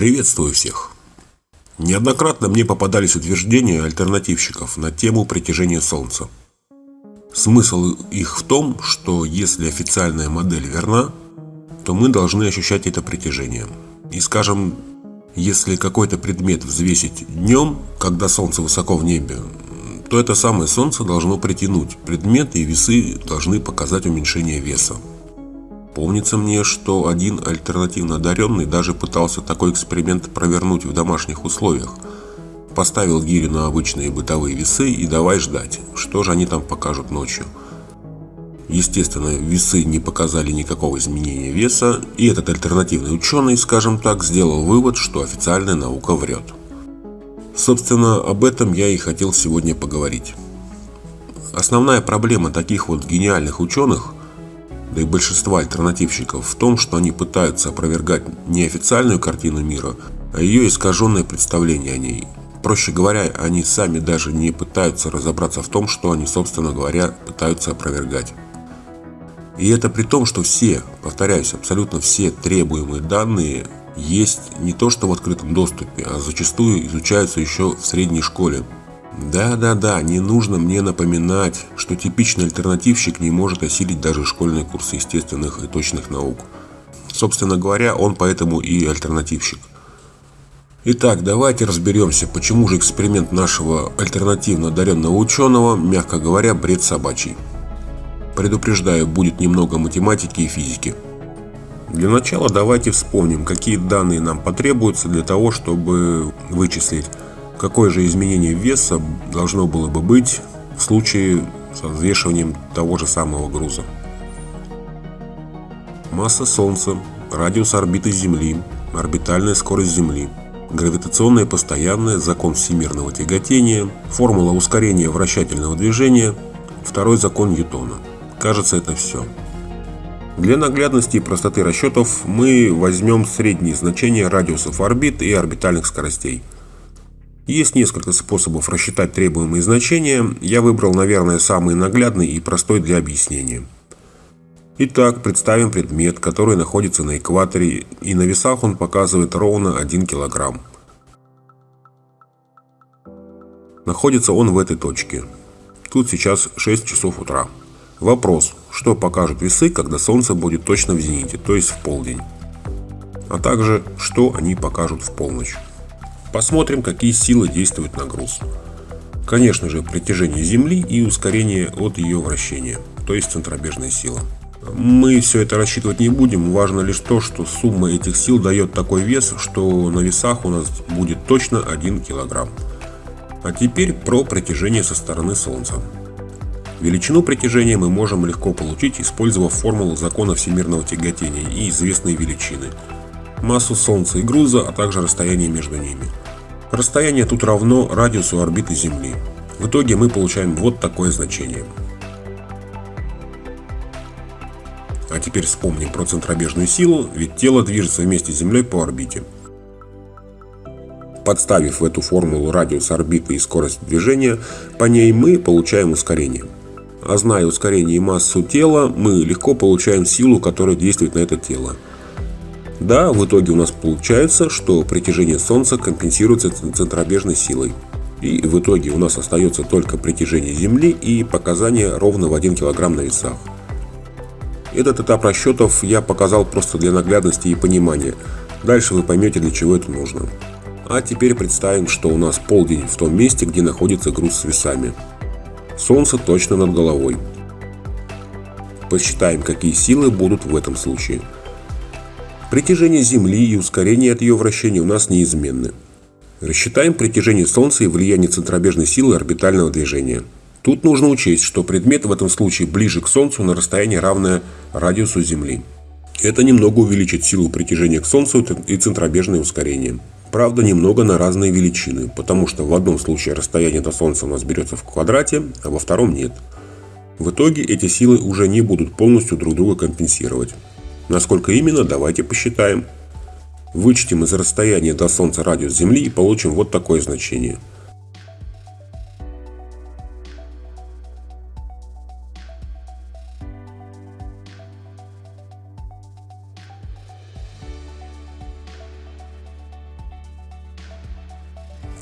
Приветствую всех! Неоднократно мне попадались утверждения альтернативщиков на тему притяжения Солнца. Смысл их в том, что если официальная модель верна, то мы должны ощущать это притяжение. И скажем, если какой-то предмет взвесить днем, когда Солнце высоко в небе, то это самое Солнце должно притянуть предмет и весы должны показать уменьшение веса. Помнится мне, что один альтернативно одаренный даже пытался такой эксперимент провернуть в домашних условиях. Поставил гирю на обычные бытовые весы и давай ждать, что же они там покажут ночью. Естественно, весы не показали никакого изменения веса, и этот альтернативный ученый, скажем так, сделал вывод, что официальная наука врет. Собственно, об этом я и хотел сегодня поговорить. Основная проблема таких вот гениальных ученых – да и большинства альтернативщиков в том, что они пытаются опровергать не официальную картину мира, а ее искаженное представление о ней. Проще говоря, они сами даже не пытаются разобраться в том, что они, собственно говоря, пытаются опровергать. И это при том, что все, повторяюсь, абсолютно все требуемые данные есть не то что в открытом доступе, а зачастую изучаются еще в средней школе. Да-да-да, не нужно мне напоминать, что типичный альтернативщик не может осилить даже школьные курсы естественных и точных наук. Собственно говоря, он поэтому и альтернативщик. Итак, давайте разберемся, почему же эксперимент нашего альтернативно одаренного ученого, мягко говоря, бред собачий. Предупреждаю, будет немного математики и физики. Для начала давайте вспомним, какие данные нам потребуются для того, чтобы вычислить какое же изменение веса должно было бы быть в случае с взвешиванием того же самого груза. Масса Солнца, радиус орбиты Земли, орбитальная скорость Земли, гравитационное постоянное, закон всемирного тяготения, формула ускорения вращательного движения, второй закон Ньютона. Кажется, это все. Для наглядности и простоты расчетов мы возьмем средние значения радиусов орбит и орбитальных скоростей – есть несколько способов рассчитать требуемые значения, я выбрал, наверное, самый наглядный и простой для объяснения. Итак, представим предмет, который находится на экваторе, и на весах он показывает ровно 1 кг. Находится он в этой точке. Тут сейчас 6 часов утра. Вопрос, что покажут весы, когда Солнце будет точно в зените, то есть в полдень. А также, что они покажут в полночь. Посмотрим, какие силы действуют на груз. Конечно же, притяжение Земли и ускорение от ее вращения, то есть центробежная сила. Мы все это рассчитывать не будем, важно лишь то, что сумма этих сил дает такой вес, что на весах у нас будет точно 1 кг. А теперь про притяжение со стороны Солнца. Величину притяжения мы можем легко получить, использовав формулу закона всемирного тяготения и известные величины – массу Солнца и груза, а также расстояние между ними. Расстояние тут равно радиусу орбиты Земли. В итоге мы получаем вот такое значение. А теперь вспомним про центробежную силу, ведь тело движется вместе с Землей по орбите. Подставив в эту формулу радиус орбиты и скорость движения, по ней мы получаем ускорение. А зная ускорение и массу тела, мы легко получаем силу, которая действует на это тело. Да, в итоге у нас получается, что притяжение Солнца компенсируется центробежной силой. И в итоге у нас остается только притяжение Земли и показания ровно в 1 кг на весах. Этот этап расчетов я показал просто для наглядности и понимания. Дальше вы поймете, для чего это нужно. А теперь представим, что у нас полдень в том месте, где находится груз с весами. Солнце точно над головой. Посчитаем, какие силы будут в этом случае. Притяжение Земли и ускорение от ее вращения у нас неизменны. Рассчитаем притяжение Солнца и влияние центробежной силы орбитального движения. Тут нужно учесть, что предмет в этом случае ближе к Солнцу на расстояние равное радиусу Земли. Это немного увеличит силу притяжения к Солнцу и центробежное ускорение. Правда, немного на разные величины, потому что в одном случае расстояние до Солнца у нас берется в квадрате, а во втором нет. В итоге эти силы уже не будут полностью друг друга компенсировать. Насколько именно, давайте посчитаем. Вычтем из расстояния до Солнца радиус Земли и получим вот такое значение –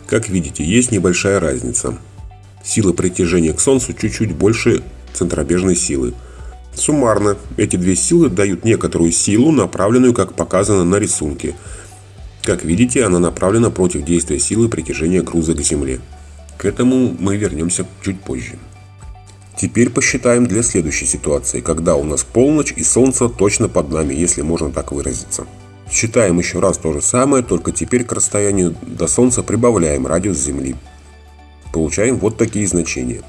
Как видите, есть небольшая разница. Сила притяжения к Солнцу чуть-чуть больше центробежной силы. Суммарно, эти две силы дают некоторую силу, направленную, как показано на рисунке. Как видите, она направлена против действия силы притяжения груза к Земле. К этому мы вернемся чуть позже. Теперь посчитаем для следующей ситуации, когда у нас полночь и Солнце точно под нами, если можно так выразиться. Считаем еще раз то же самое, только теперь к расстоянию до Солнца прибавляем радиус Земли. Получаем вот такие значения.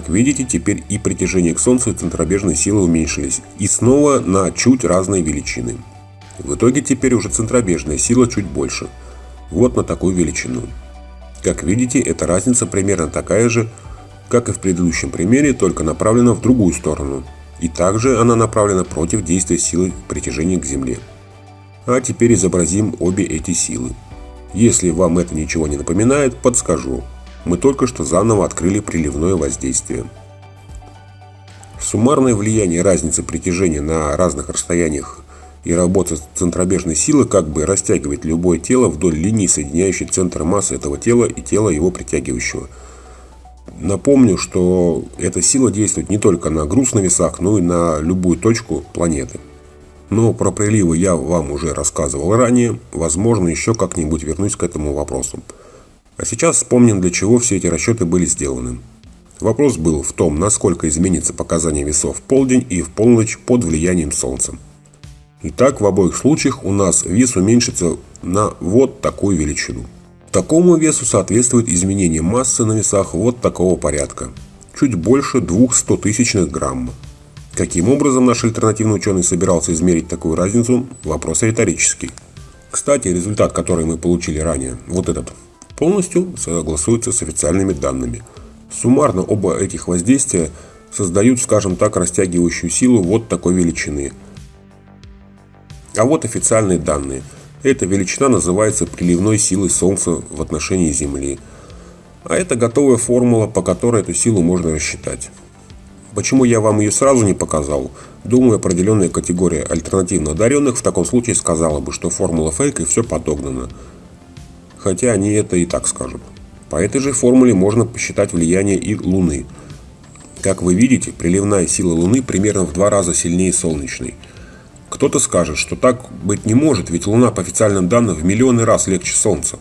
Как видите, теперь и притяжение к Солнцу и центробежные силы уменьшились, и снова на чуть разные величины. В итоге теперь уже центробежная сила чуть больше. Вот на такую величину. Как видите, эта разница примерно такая же, как и в предыдущем примере, только направлена в другую сторону. И также она направлена против действия силы притяжения к Земле. А теперь изобразим обе эти силы. Если вам это ничего не напоминает, подскажу. Мы только что заново открыли приливное воздействие. Суммарное влияние разницы притяжения на разных расстояниях и работа центробежной силы как бы растягивает любое тело вдоль линии, соединяющей центр массы этого тела и тело его притягивающего. Напомню, что эта сила действует не только на груз на весах, но и на любую точку планеты. Но про приливы я вам уже рассказывал ранее, возможно еще как-нибудь вернусь к этому вопросу. А сейчас вспомним, для чего все эти расчеты были сделаны. Вопрос был в том, насколько изменится показание весов в полдень и в полночь под влиянием Солнца. Итак, в обоих случаях у нас вес уменьшится на вот такую величину. Такому весу соответствует изменение массы на весах вот такого порядка. Чуть больше 200 тысячных грамма. Каким образом наш альтернативный ученый собирался измерить такую разницу, вопрос риторический. Кстати, результат, который мы получили ранее, вот этот, полностью согласуется с официальными данными. Суммарно оба этих воздействия создают, скажем так, растягивающую силу вот такой величины – а вот официальные данные. Эта величина называется приливной силой Солнца в отношении Земли. А это готовая формула, по которой эту силу можно рассчитать. Почему я вам ее сразу не показал? Думаю, определенная категория альтернативно одаренных в таком случае сказала бы, что формула фейк и все подогнано. Хотя они это и так скажут. По этой же формуле можно посчитать влияние и Луны. Как вы видите, приливная сила Луны примерно в два раза сильнее солнечной – кто-то скажет, что так быть не может, ведь Луна по официальным данным в миллионы раз легче Солнца.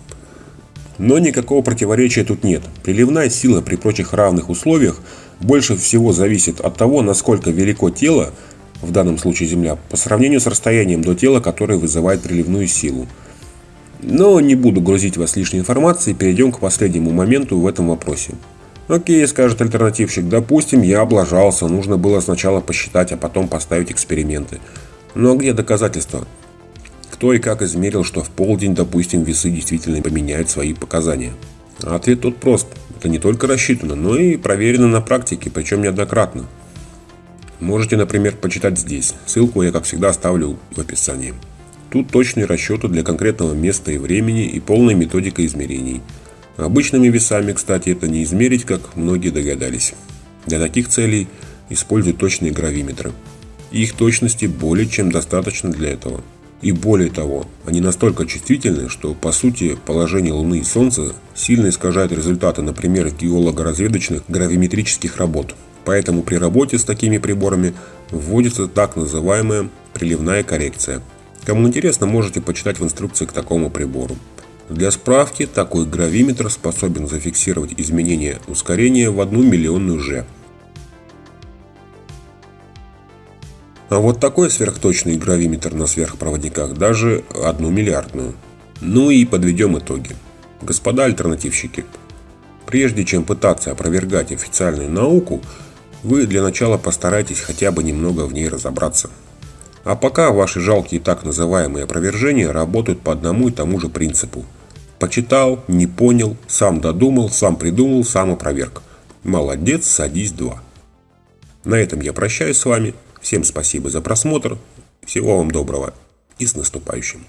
Но никакого противоречия тут нет. Приливная сила при прочих равных условиях больше всего зависит от того, насколько велико тело, в данном случае Земля, по сравнению с расстоянием до тела, которое вызывает приливную силу. Но не буду грузить вас лишней информацией, перейдем к последнему моменту в этом вопросе. Окей, скажет альтернативщик, допустим, я облажался, нужно было сначала посчитать, а потом поставить эксперименты. Но где доказательства? Кто и как измерил, что в полдень, допустим, весы действительно поменяют свои показания? Ответ тут прост. Это не только рассчитано, но и проверено на практике, причем неоднократно. Можете, например, почитать здесь. Ссылку я, как всегда, оставлю в описании. Тут точные расчеты для конкретного места и времени и полная методика измерений. Обычными весами, кстати, это не измерить, как многие догадались. Для таких целей используют точные гравиметры. Их точности более чем достаточно для этого. И более того, они настолько чувствительны, что по сути положение Луны и Солнца сильно искажает результаты, например, геолого-разведочных гравиметрических работ. Поэтому при работе с такими приборами вводится так называемая приливная коррекция. Кому интересно, можете почитать в инструкции к такому прибору. Для справки, такой гравиметр способен зафиксировать изменение ускорения в одну миллионную G. А вот такой сверхточный гравиметр на сверхпроводниках даже одну миллиардную. Ну и подведем итоги. Господа альтернативщики, прежде чем пытаться опровергать официальную науку, вы для начала постарайтесь хотя бы немного в ней разобраться. А пока ваши жалкие так называемые опровержения работают по одному и тому же принципу. Почитал, не понял, сам додумал, сам придумал, сам опроверг. Молодец, садись два. На этом я прощаюсь с вами. Всем спасибо за просмотр. Всего вам доброго и с наступающим.